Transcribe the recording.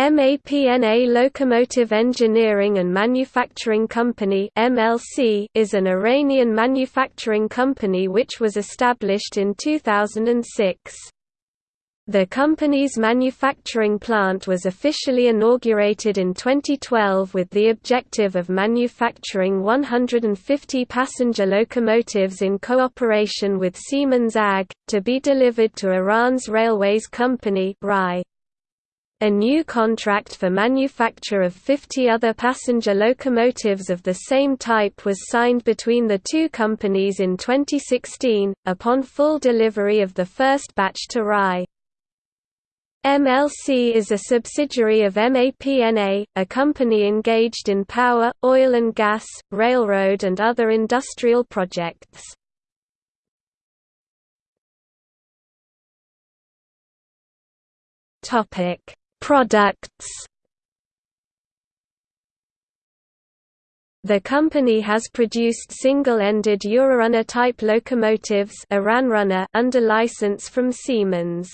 MAPNA Locomotive Engineering and Manufacturing Company (MLC) is an Iranian manufacturing company which was established in 2006. The company's manufacturing plant was officially inaugurated in 2012 with the objective of manufacturing 150 passenger locomotives in cooperation with Siemens AG, to be delivered to Iran's Railways Company RAI. A new contract for manufacture of 50 other passenger locomotives of the same type was signed between the two companies in 2016, upon full delivery of the first batch to RAI. MLC is a subsidiary of MAPNA, a company engaged in power, oil and gas, railroad and other industrial projects. Topic Products The company has produced single-ended Eurorunner type locomotives under license from Siemens.